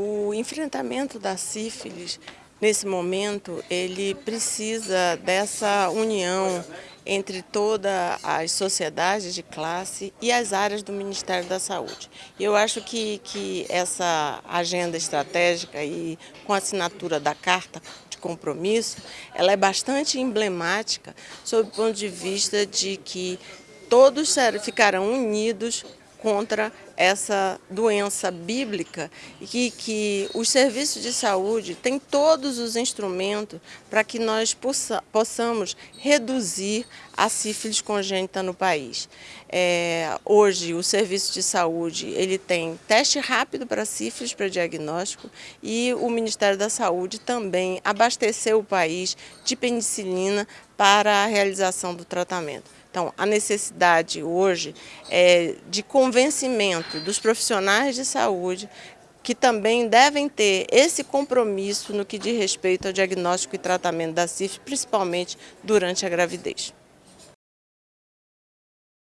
O enfrentamento da sífilis, nesse momento, ele precisa dessa união entre todas as sociedades de classe e as áreas do Ministério da Saúde. Eu acho que, que essa agenda estratégica e com a assinatura da Carta de Compromisso, ela é bastante emblemática sob o ponto de vista de que todos ficarão unidos contra essa doença bíblica e que, os serviços de saúde têm todos os instrumentos para que nós possa, possamos reduzir a sífilis congênita no país. É, hoje o serviço de saúde ele tem teste rápido para sífilis para diagnóstico e o Ministério da Saúde também abasteceu o país de penicilina para a realização do tratamento. Então, a necessidade hoje é de convencimento dos profissionais de saúde que também devem ter esse compromisso no que diz respeito ao diagnóstico e tratamento da sífilis, principalmente durante a gravidez.